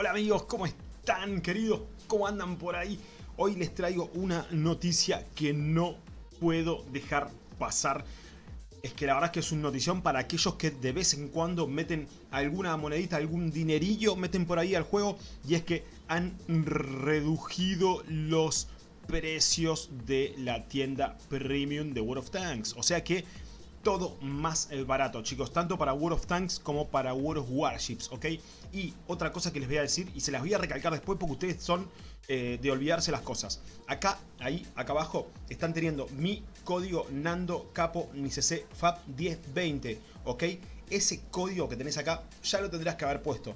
Hola amigos, ¿cómo están queridos? ¿Cómo andan por ahí? Hoy les traigo una noticia que no puedo dejar pasar. Es que la verdad es que es una notición para aquellos que de vez en cuando meten alguna monedita, algún dinerillo, meten por ahí al juego. Y es que han reducido los precios de la tienda premium de World of Tanks. O sea que todo más eh, barato, chicos, tanto para World of Tanks como para World of Warships, ¿ok? Y otra cosa que les voy a decir, y se las voy a recalcar después porque ustedes son eh, de olvidarse las cosas. Acá, ahí, acá abajo, están teniendo mi código Nando Capo NICC FAB 1020, ¿ok? Ese código que tenés acá ya lo tendrás que haber puesto.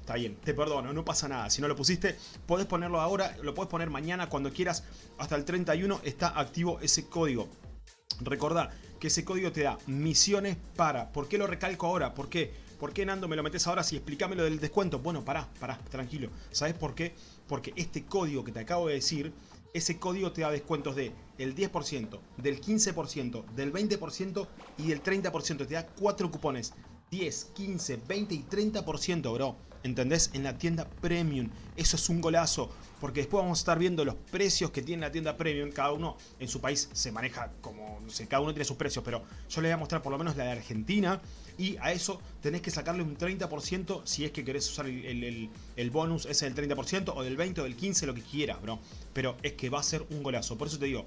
Está bien, te perdono, no pasa nada. Si no lo pusiste, podés ponerlo ahora, lo puedes poner mañana cuando quieras. Hasta el 31 está activo ese código. Recordá que ese código te da misiones para... ¿Por qué lo recalco ahora? ¿Por qué? ¿Por qué Nando me lo metes ahora si explícame lo del descuento? Bueno, pará, pará, tranquilo. ¿Sabes por qué? Porque este código que te acabo de decir, ese código te da descuentos de el 10%, del 15%, del 20% y del 30%. Te da cuatro cupones. 10, 15, 20 y 30%, bro. ¿Entendés? En la tienda Premium. Eso es un golazo. Porque después vamos a estar viendo los precios que tiene la tienda Premium. Cada uno en su país se maneja como, no sé, cada uno tiene sus precios. Pero yo les voy a mostrar por lo menos la de Argentina. Y a eso tenés que sacarle un 30% si es que querés usar el, el bonus ese del 30% o del 20 o del 15, lo que quieras, bro. Pero es que va a ser un golazo. Por eso te digo,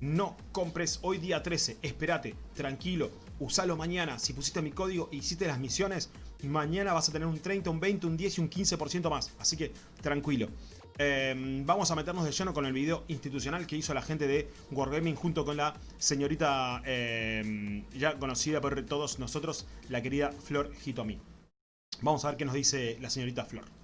no compres hoy día 13, espérate, tranquilo, usalo mañana. Si pusiste mi código e hiciste las misiones, mañana vas a tener un 30, un 20, un 10 y un 15% más. Así que tranquilo. Em, vamos a meternos de lleno con el video institucional que hizo la gente de Wargaming junto con la señorita em, ya conocida por todos nosotros, la querida Flor Hitomi. Vamos a ver qué nos dice la señorita Flor.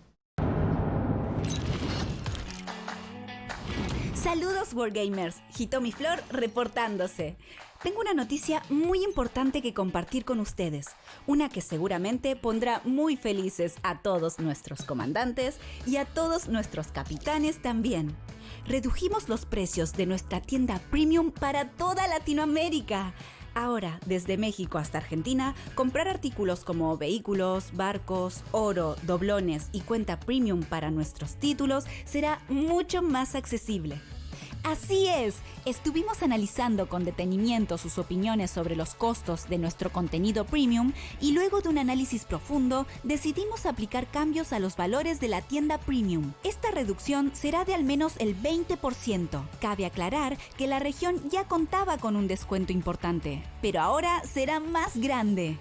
Saludos Wargamers, Hitomi Flor reportándose. Tengo una noticia muy importante que compartir con ustedes, una que seguramente pondrá muy felices a todos nuestros comandantes y a todos nuestros capitanes también. Redujimos los precios de nuestra tienda premium para toda Latinoamérica. Ahora, desde México hasta Argentina, comprar artículos como vehículos, barcos, oro, doblones y cuenta premium para nuestros títulos será mucho más accesible. Así es, estuvimos analizando con detenimiento sus opiniones sobre los costos de nuestro contenido premium y luego de un análisis profundo decidimos aplicar cambios a los valores de la tienda premium. Esta reducción será de al menos el 20%. Cabe aclarar que la región ya contaba con un descuento importante, pero ahora será más grande.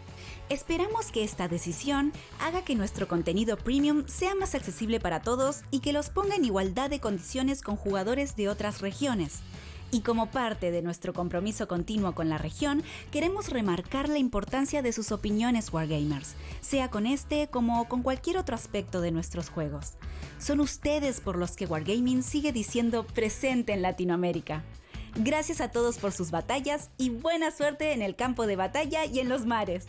Esperamos que esta decisión haga que nuestro contenido premium sea más accesible para todos y que los ponga en igualdad de condiciones con jugadores de otras regiones. Y como parte de nuestro compromiso continuo con la región, queremos remarcar la importancia de sus opiniones Wargamers, sea con este como con cualquier otro aspecto de nuestros juegos. Son ustedes por los que Wargaming sigue diciendo presente en Latinoamérica. Gracias a todos por sus batallas y buena suerte en el campo de batalla y en los mares.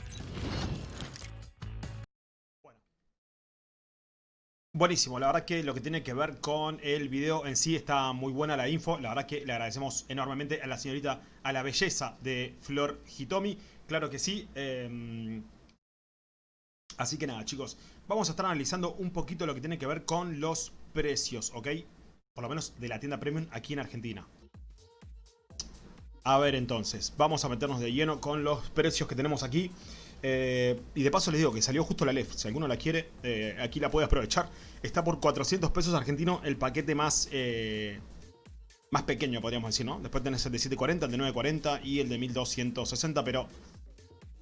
Buenísimo, la verdad que lo que tiene que ver con el video en sí está muy buena la info. La verdad que le agradecemos enormemente a la señorita, a la belleza de Flor Hitomi. Claro que sí. Em, así que nada, chicos. Vamos a estar analizando un poquito lo que tiene que ver con los precios, ¿ok? Por lo menos de la tienda premium aquí en Argentina. A ver entonces, vamos a meternos de lleno con los precios que tenemos aquí. Eh, y de paso les digo que salió justo la LEF. Si alguno la quiere, eh, aquí la puede aprovechar. Está por 400 pesos argentinos el paquete más, eh, más pequeño, podríamos decir, ¿no? Después tenés el de 740, el de 940 y el de 1260, pero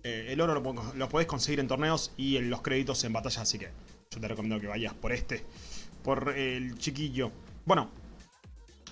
el oro lo, lo, podés conseguir en torneos y en los créditos en batalla, así que yo te recomiendo que vayas por este, por el chiquillo. Bueno,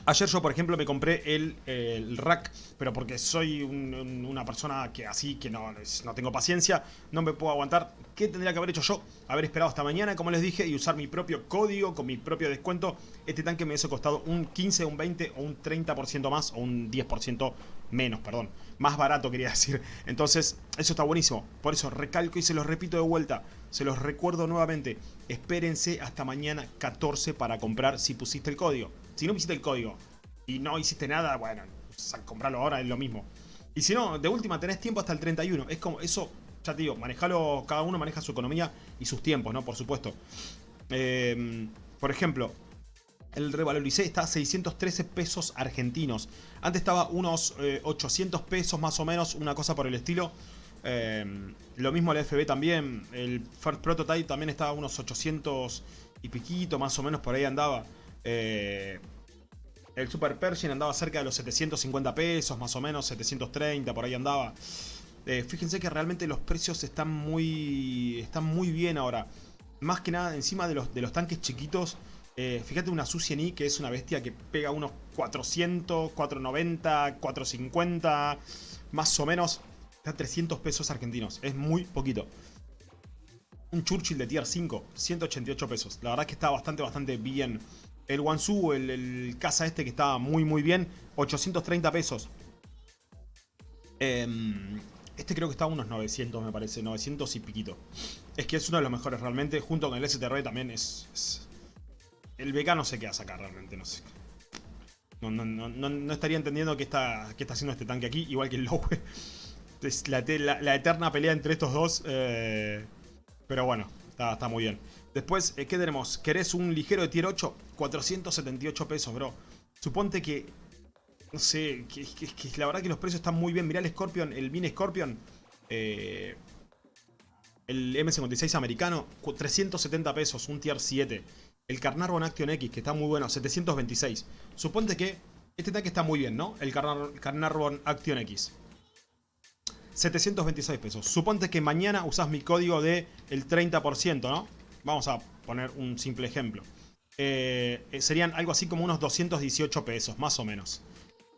Ayer yo, por ejemplo, me compré el, rack, pero porque soy una persona que así, que no, no tengo paciencia, no me puedo aguantar. ¿Qué tendría que haber hecho yo? Haber esperado hasta mañana, como les dije, y usar mi propio código con mi propio descuento. Este tanque me hubiese costado un 15, un 20 o un 30% más, o un 10% menos, perdón. Más barato quería decir. Entonces, eso está buenísimo. Por eso recalco y se los repito de vuelta. Se los recuerdo nuevamente. Espérense hasta mañana 14 para comprar si pusiste el código. Si no pusiste el código y no hiciste nada, bueno, comprarlo ahora es lo mismo. Y si no, de última tenés tiempo hasta el 31. Es como, eso, ya te digo, manejalo, cada uno maneja su economía y sus tiempos, ¿no? Por supuesto. Em, por ejemplo, el revaloricé está a 613 pesos argentinos. Antes estaba unos 800 eh, pesos más o menos, una cosa por el estilo. Em, lo mismo el FB también. El First Prototype también estaba a unos 800 y piquito, más o menos por ahí andaba. Eh, el Super Pershing andaba cerca de los 750 pesos, más o menos, 730, por ahí andaba. Eh, fíjense que realmente los precios están muy, están muy bien ahora. Más que nada, encima de los, de los tanques chiquitos, eh, fíjate una Su-100i que es una bestia que pega unos 400, 490, 450, más o menos. Está a 300 pesos argentinos, es muy poquito. Un Churchill de tier 5, 188 pesos. La verdad que está bastante, bastante bien el Wansu, el, el casa este que estaba muy muy bien, 830 pesos. Em, este creo que está a unos 900 me parece, 900 y piquito. Es que es uno de los mejores realmente, junto con el STR también es... El BK no sé qué hace acá realmente, no sé. No, no, no, no estaría entendiendo qué está, qué está haciendo este tanque aquí, igual que el Lowe. La, la, eterna pelea entre estos dos. Eh, pero bueno, está, está muy bien. Después, eh, ¿qué tenemos? ¿Querés un ligero de tier 8? 478 pesos, bro. Suponte que... No sé, que, la verdad que los precios están muy bien. Mirá el Scorpion, el Mini Scorpion. Eh, el M56 americano, 370 pesos, un tier 7. El Carnarvon Action X, que está muy bueno, 726. Suponte que este tanque está muy bien, ¿no? El Carnarvon Action X. 726 pesos. Suponte que mañana usás mi código de el 30%, ¿no? Vamos a poner un simple ejemplo. Eh, eh, serían algo así como unos 218 pesos, más o menos.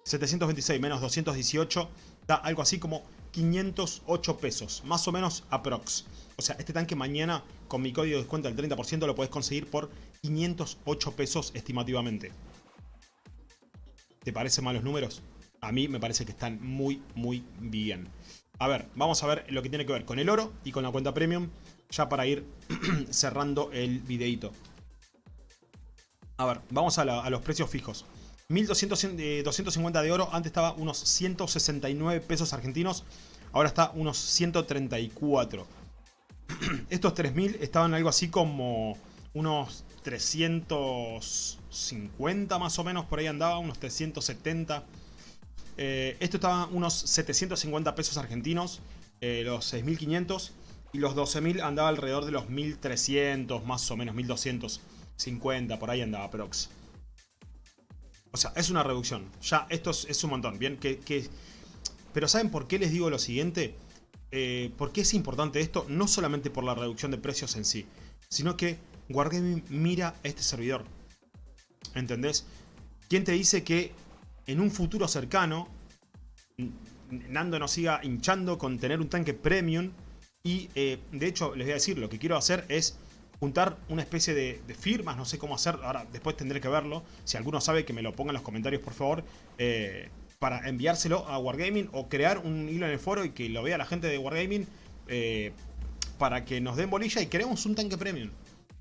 726 menos 218 da algo así como 508 pesos, más o menos aprox. O sea, este tanque mañana con mi código de descuento del 30% lo puedes conseguir por 508 pesos estimativamente. ¿Te parecen malos números? A mí me parece que están muy, muy bien. A ver, vamos a ver lo que tiene que ver con el oro y con la cuenta premium ya para ir cerrando el videito. A ver, vamos a, los precios fijos. 1250 de oro, antes estaba unos 169 pesos argentinos, ahora está unos 134. Estos 3000 estaban algo así como unos 350 más o menos, por ahí andaba, unos 370. Eh, esto estaba unos 750 pesos argentinos, eh, los 6500. Y los 12.000 andaba alrededor de los 1.300, más o menos, 1.250, por ahí andaba prox. O sea, es una reducción. Ya, esto es, un montón, ¿bien? Que, Pero ¿saben por qué les digo lo siguiente? Eh, ¿Por qué es importante esto? No solamente por la reducción de precios en sí, sino que Wargaming mira este servidor. ¿Entendés? ¿Quién te dice que en un futuro cercano Nando nos siga hinchando con tener un tanque premium y eh, de hecho, les voy a decir, lo que quiero hacer es juntar una especie de, firmas, no sé cómo hacer, ahora después tendré que verlo. Si alguno sabe, que me lo ponga en los comentarios, por favor. Eh, para enviárselo a Wargaming o crear un hilo en el foro y que lo vea la gente de Wargaming eh, para que nos den bolilla y queremos un tanque premium.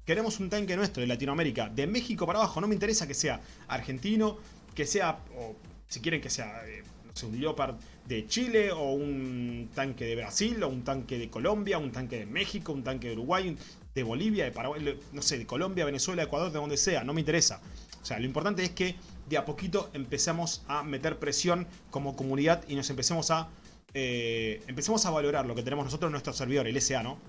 Queremos un tanque nuestro de Latinoamérica, de México para abajo. No me interesa que sea argentino, que sea, o si quieren que sea, no sé, un Leopard de Chile o un tanque de Brasil o un tanque de Colombia, un tanque de México, un tanque de Uruguay, de Bolivia, de Paraguay, no sé, de Colombia, Venezuela, Ecuador, de donde sea, no me interesa. O sea, lo importante es que de a poquito empecemos a meter presión como comunidad y nos empecemos a eh, empecemos a valorar lo que tenemos nosotros en nuestro servidor, el SA, ¿no?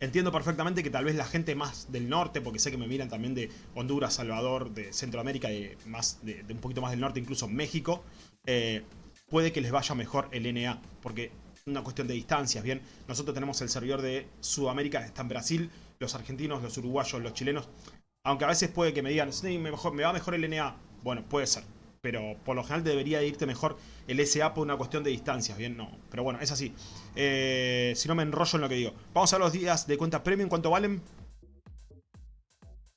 Entiendo perfectamente que tal vez la gente más del norte, porque sé que me miran también de Honduras, Salvador, de Centroamérica, de, más, de, un poquito más del norte, incluso México, eh, puede que les vaya mejor el NA, porque una cuestión de distancias, ¿bien? Nosotros tenemos el servidor de Sudamérica, está en Brasil, los argentinos, los uruguayos, los chilenos, aunque a veces puede que me digan, me va mejor el NA, bueno, puede ser, pero por lo general debería irte mejor el SA por una cuestión de distancias, ¿bien? No, pero bueno, es así. Eh, si no me enrollo en lo que digo. Vamos a los días de cuenta premium, ¿cuánto valen?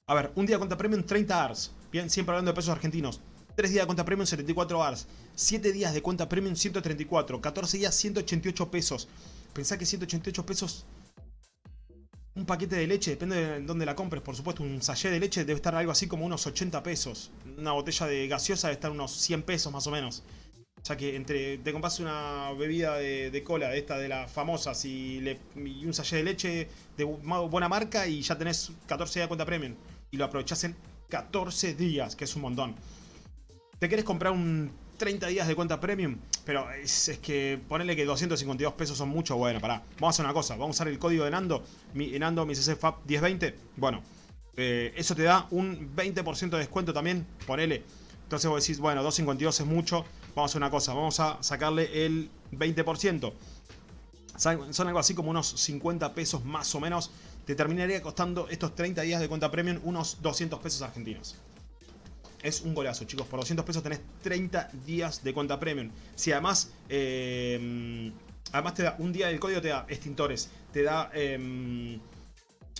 A ver, un día de cuenta premium 30 ARS, bien, siempre hablando de pesos argentinos. 3 días de cuenta premium 74 ARS. 7 días de cuenta premium 134. 14 días 188 pesos. Pensá que 188 pesos... Un paquete de leche, depende de dónde la compres, por supuesto, un sachet de leche debe estar algo así como unos 80 pesos. Una botella de gaseosa debe estar unos 100 pesos más o menos. Ya que entre te compras una bebida de, cola, de esta de las famosas, y, y un sachet de leche de buena marca y ya tenés 14 días de cuenta premium. Y lo aprovechás en 14 días, que es un montón. ¿Te querés comprar un 30 días de cuenta premium? Pero es, que ponerle que 252 pesos son mucho. Bueno, pará. Vamos a hacer una cosa. Vamos a usar el código de Nando. Mi, Nando, mi CCFAP 1020. Bueno, eh, eso te da un 20% de descuento también. Ponele. Entonces vos decís, bueno, 252 es mucho. Vamos a hacer una cosa. Vamos a sacarle el 20%. Son algo así como unos 50 pesos más o menos te terminaría costando estos 30 días de cuenta premium unos 200 pesos argentinos. Es un golazo, chicos. Por 200 pesos tenés 30 días de cuenta premium. Si además... Eh, además te da un día del código, te da extintores. Te da... Em,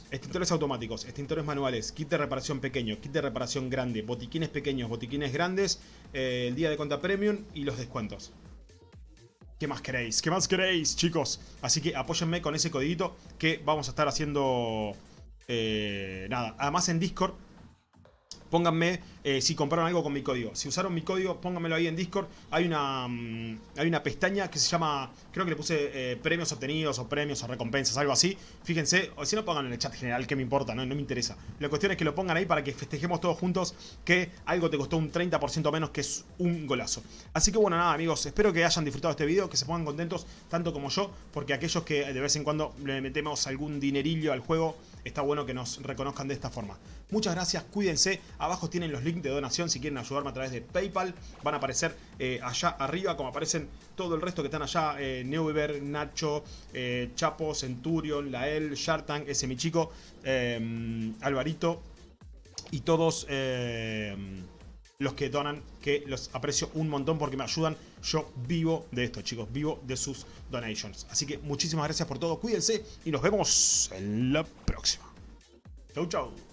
extintores automáticos, extintores manuales, kit de reparación pequeño, kit de reparación grande, botiquines pequeños, botiquines grandes, eh, el día de cuenta premium y los descuentos. ¿Qué más queréis? ¿Qué más queréis, chicos? Así que apóyenme con ese codiguito que vamos a estar haciendo... Eh, nada, además en Discord Pónganme eh, si compraron algo con mi código. Si usaron mi código, pónganmelo ahí en Discord. Hay una, mm, hay una pestaña que se llama, creo que le puse eh, premios obtenidos o premios o recompensas, algo así. Fíjense, o si no pongan en el chat general, que me importa, no, no me interesa. La cuestión es que lo pongan ahí para que festejemos todos juntos que algo te costó un 30% menos, que es un golazo. Así que bueno, nada amigos, espero que hayan disfrutado este video, que se pongan contentos tanto como yo, porque aquellos que de vez en cuando le metemos algún dinerillo al juego, está bueno que nos reconozcan de esta forma. Muchas gracias, cuídense. Abajo tienen los links de donación si quieren ayudarme a través de PayPal. Van a aparecer eh, allá arriba, como aparecen todo el resto que están allá. Eh, Neuber, Nacho, eh, Chapo, Centurion, Lael, Shartan, ese mi chico, eh, Alvarito y todos los que donan, que los aprecio un montón porque me ayudan. Yo vivo de esto, chicos, vivo de sus donations. Así que muchísimas gracias por todo, cuídense y nos vemos en la próxima. Chau, chau.